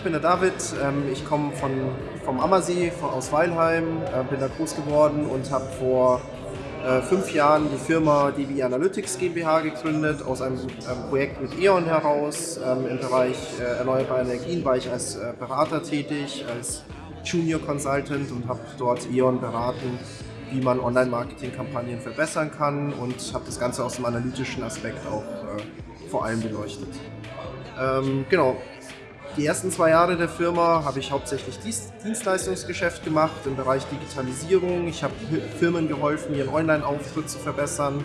ich bin der David. Ähm, ich komme vom Ammersee, aus Weilheim, äh, bin da groß geworden und habe vor äh, fünf Jahren die Firma DB Analytics GmbH gegründet. Aus einem ähm, Projekt mit E.ON heraus. Ähm, Im Bereich äh, erneuerbare Energien war ich als Berater tätig, als Junior Consultant und habe dort E.ON beraten, wie man Online-Marketing-Kampagnen verbessern kann und habe das Ganze aus dem analytischen Aspekt auch vor allem beleuchtet. Genau, die ersten zwei Jahre der Firma habe ich hauptsächlich Dienstleistungsgeschäft gemacht im Bereich Digitalisierung. Ich habe Firmen geholfen, ihren Online-Auftritt zu verbessern,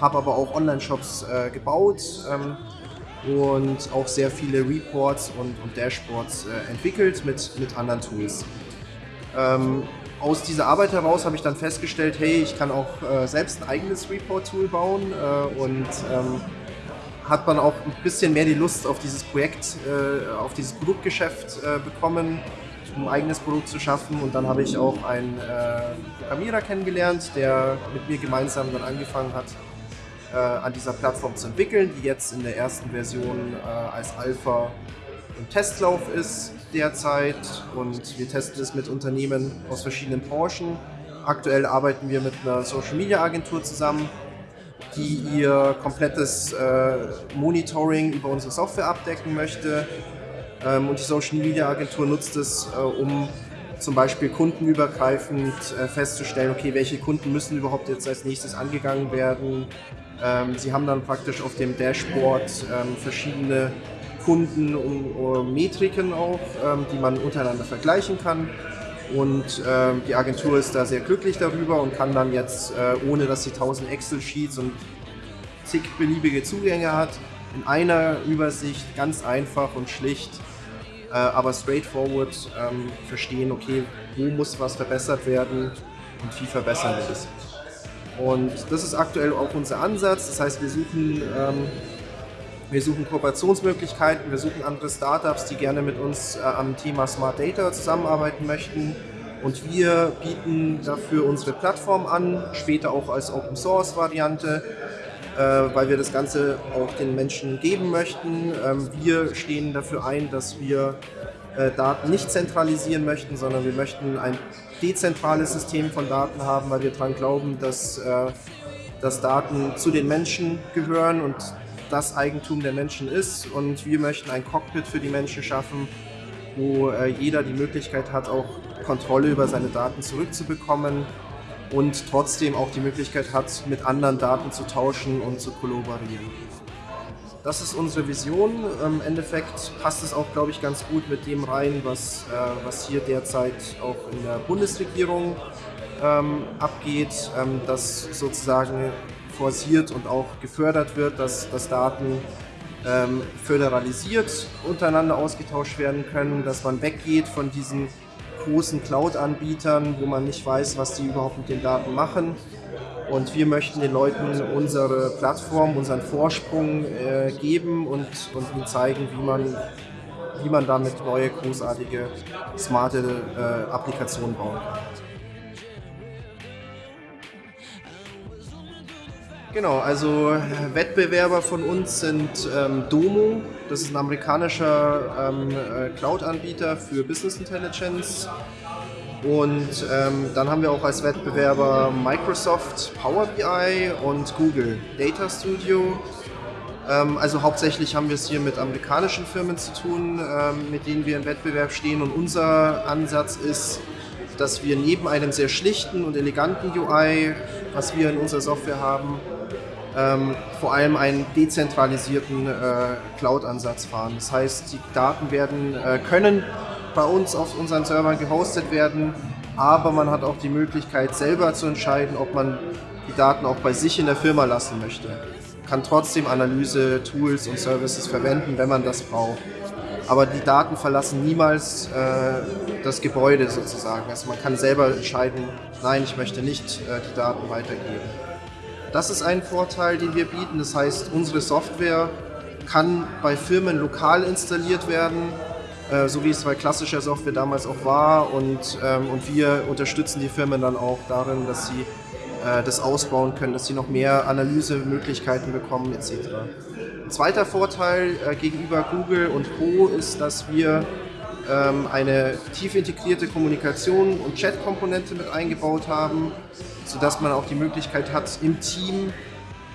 habe aber auch Online-Shops äh, gebaut ähm, und auch sehr viele Reports und, und Dashboards äh, entwickelt mit, mit anderen Tools. Ähm, aus dieser Arbeit heraus habe ich dann festgestellt, hey, ich kann auch äh, selbst ein eigenes Report-Tool bauen äh, und ähm, hat man auch ein bisschen mehr die Lust auf dieses Projekt, äh, auf dieses Produktgeschäft äh, bekommen, um ein eigenes Produkt zu schaffen. Und dann habe ich auch einen äh, Programmierer kennengelernt, der mit mir gemeinsam dann angefangen hat, äh, an dieser Plattform zu entwickeln, die jetzt in der ersten Version äh, als Alpha im Testlauf ist derzeit. Und wir testen es mit Unternehmen aus verschiedenen Branchen. Aktuell arbeiten wir mit einer Social Media Agentur zusammen, die ihr komplettes äh, Monitoring über unsere Software abdecken möchte. Ähm, und die Social Media Agentur nutzt es, äh, um zum Beispiel kundenübergreifend äh, festzustellen, okay, welche Kunden müssen überhaupt jetzt als nächstes angegangen werden. Ähm, sie haben dann praktisch auf dem Dashboard ähm, verschiedene Kunden und Metriken auch, ähm, die man untereinander vergleichen kann. Und äh, die Agentur ist da sehr glücklich darüber und kann dann jetzt, äh, ohne dass sie 1000 Excel-Sheets und zig beliebige Zugänge hat, in einer Übersicht ganz einfach und schlicht, äh, aber straightforward ähm, verstehen, okay, wo muss was verbessert werden und wie verbessern wir das. Und das ist aktuell auch unser Ansatz. Das heißt, wir suchen ähm, wir suchen Kooperationsmöglichkeiten, wir suchen andere Startups, die gerne mit uns äh, am Thema Smart Data zusammenarbeiten möchten. Und wir bieten dafür unsere Plattform an, später auch als Open Source Variante, äh, weil wir das Ganze auch den Menschen geben möchten. Ähm, wir stehen dafür ein, dass wir äh, Daten nicht zentralisieren möchten, sondern wir möchten ein dezentrales System von Daten haben, weil wir daran glauben, dass, dass Daten zu den Menschen gehören und das Eigentum der Menschen ist und wir möchten ein Cockpit für die Menschen schaffen, wo äh, jeder die Möglichkeit hat, auch Kontrolle über seine Daten zurückzubekommen und trotzdem auch die Möglichkeit hat, mit anderen Daten zu tauschen und zu kollaborieren. Das ist unsere Vision. Im Endeffekt passt es auch, glaube ich, ganz gut mit dem rein, was, äh, was hier derzeit auch in der Bundesregierung ähm, abgeht, ähm, dass sozusagen forciert und auch gefördert wird, dass, dass Daten ähm, föderalisiert untereinander ausgetauscht werden können, dass man weggeht von diesen großen Cloud-Anbietern, wo man nicht weiß, was die überhaupt mit den Daten machen. Und wir möchten den Leuten unsere Plattform, unseren Vorsprung äh, geben und, und ihnen zeigen, wie man, wie man damit neue, großartige, smarte äh, Applikationen bauen kann. Genau, also äh, Wettbewerber von uns sind ähm, Domo, das ist ein amerikanischer ähm, äh, Cloud-Anbieter für Business Intelligence. Und ähm, dann haben wir auch als Wettbewerber Microsoft Power BI und Google Data Studio. Ähm, also hauptsächlich haben wir es hier mit amerikanischen Firmen zu tun, ähm, mit denen wir im Wettbewerb stehen. Und unser Ansatz ist, dass wir neben einem sehr schlichten und eleganten UI, was wir in unserer Software haben, ähm, vor allem einen dezentralisierten äh, Cloud-Ansatz fahren. Das heißt, die Daten werden, äh, können bei uns auf unseren Servern gehostet werden, aber man hat auch die Möglichkeit selber zu entscheiden, ob man die Daten auch bei sich in der Firma lassen möchte. Kann trotzdem Analyse, Tools und Services verwenden, wenn man das braucht. Aber die Daten verlassen niemals äh, das Gebäude sozusagen. Also man kann selber entscheiden, nein, ich möchte nicht äh, die Daten weitergeben. Das ist ein Vorteil, den wir bieten. Das heißt, unsere Software kann bei Firmen lokal installiert werden, äh, so wie es bei klassischer Software damals auch war. Und, ähm, und wir unterstützen die Firmen dann auch darin, dass sie äh, das ausbauen können, dass sie noch mehr Analysemöglichkeiten bekommen etc. Ein zweiter Vorteil äh, gegenüber Google und Co. ist, dass wir ähm, eine tief integrierte Kommunikation und Chat-Komponente mit eingebaut haben, sodass man auch die Möglichkeit hat, im Team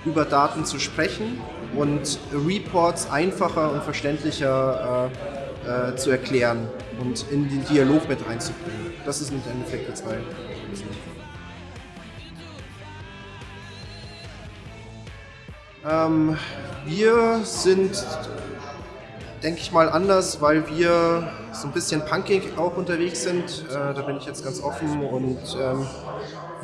über Daten zu sprechen und Reports einfacher und verständlicher äh, äh, zu erklären und in den Dialog mit einzubringen. Das ist im Endeffekt der zwei. Ähm, wir sind, denke ich mal, anders, weil wir so ein bisschen punkig auch unterwegs sind. Äh, da bin ich jetzt ganz offen und ähm,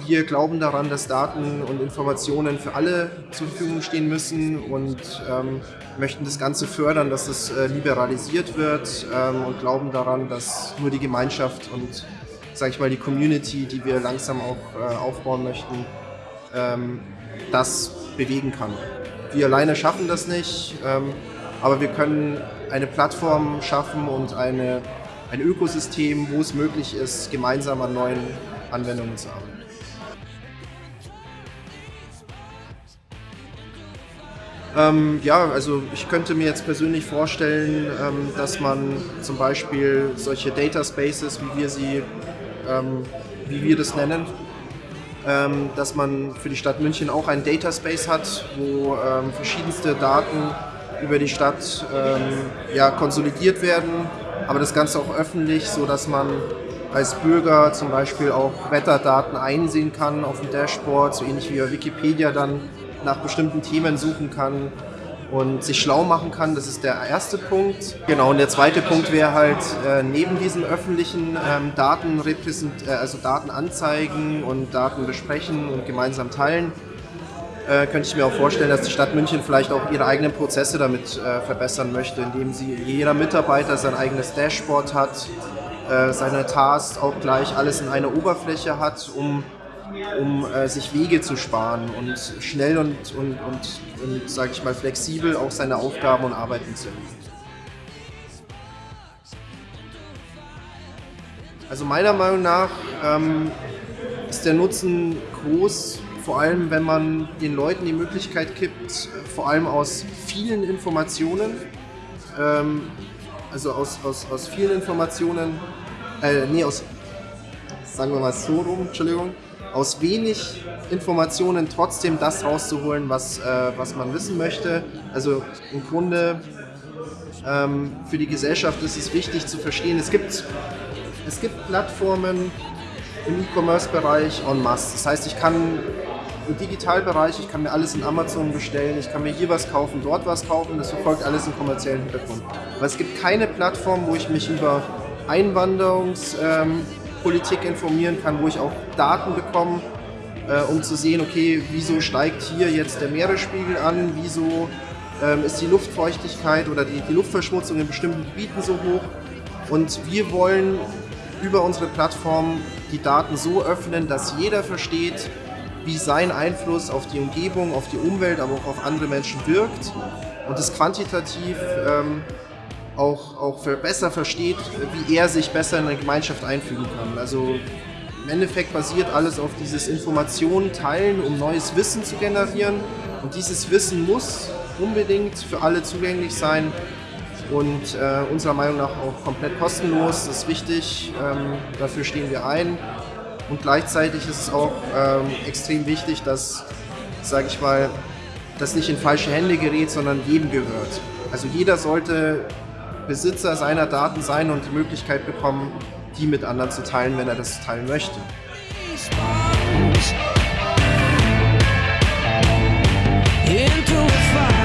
wir glauben daran, dass Daten und Informationen für alle zur Verfügung stehen müssen und ähm, möchten das Ganze fördern, dass es äh, liberalisiert wird ähm, und glauben daran, dass nur die Gemeinschaft und, sage ich mal, die Community, die wir langsam auch äh, aufbauen möchten, ähm, das bewegen kann. Wir alleine schaffen das nicht, ähm, aber wir können eine Plattform schaffen und eine, ein Ökosystem, wo es möglich ist, gemeinsam an neuen Anwendungen zu arbeiten. Ähm, ja, also ich könnte mir jetzt persönlich vorstellen, ähm, dass man zum Beispiel solche Data Spaces, wie wir sie, ähm, wie wir das nennen, ähm, dass man für die Stadt München auch einen Data Space hat, wo ähm, verschiedenste Daten über die Stadt ähm, ja, konsolidiert werden, aber das Ganze auch öffentlich, so dass man als Bürger zum Beispiel auch Wetterdaten einsehen kann auf dem Dashboard, so ähnlich wie Wikipedia dann nach bestimmten Themen suchen kann und sich schlau machen kann. Das ist der erste Punkt. Genau, und der zweite Punkt wäre halt äh, neben diesen öffentlichen ähm, Daten, äh, also Daten anzeigen und Daten besprechen und gemeinsam teilen, äh, könnte ich mir auch vorstellen, dass die Stadt München vielleicht auch ihre eigenen Prozesse damit äh, verbessern möchte, indem sie jeder Mitarbeiter sein eigenes Dashboard hat, äh, seine Tasks auch gleich alles in einer Oberfläche hat, um um äh, sich Wege zu sparen und schnell und, und, und, und sage ich mal, flexibel auch seine Aufgaben und Arbeiten zu erledigen. Also meiner Meinung nach ähm, ist der Nutzen groß, vor allem wenn man den Leuten die Möglichkeit gibt, vor allem aus vielen Informationen, ähm, also aus, aus, aus vielen Informationen, äh, nee, aus, sagen wir mal so rum, Entschuldigung, aus wenig Informationen trotzdem das rauszuholen, was, äh, was man wissen möchte. Also im Grunde ähm, für die Gesellschaft ist es wichtig zu verstehen, es gibt, es gibt Plattformen im E-Commerce-Bereich en masse. Das heißt, ich kann im Digitalbereich, ich kann mir alles in Amazon bestellen, ich kann mir hier was kaufen, dort was kaufen, das verfolgt alles im kommerziellen Hintergrund. Aber es gibt keine Plattform, wo ich mich über Einwanderungs- ähm, Politik informieren kann, wo ich auch Daten bekomme, äh, um zu sehen, okay, wieso steigt hier jetzt der Meeresspiegel an, wieso ähm, ist die Luftfeuchtigkeit oder die, die Luftverschmutzung in bestimmten Gebieten so hoch. Und wir wollen über unsere Plattform die Daten so öffnen, dass jeder versteht, wie sein Einfluss auf die Umgebung, auf die Umwelt, aber auch auf andere Menschen wirkt und es quantitativ ähm, auch, auch besser versteht, wie er sich besser in eine Gemeinschaft einfügen kann. Also im Endeffekt basiert alles auf dieses Informationen teilen, um neues Wissen zu generieren. Und dieses Wissen muss unbedingt für alle zugänglich sein und äh, unserer Meinung nach auch komplett kostenlos. Das ist wichtig, ähm, dafür stehen wir ein. Und gleichzeitig ist es auch ähm, extrem wichtig, dass, sage ich mal, das nicht in falsche Hände gerät, sondern jedem gehört. Also jeder sollte Besitzer seiner Daten sein und die Möglichkeit bekommen, die mit anderen zu teilen, wenn er das teilen möchte. Into a fire.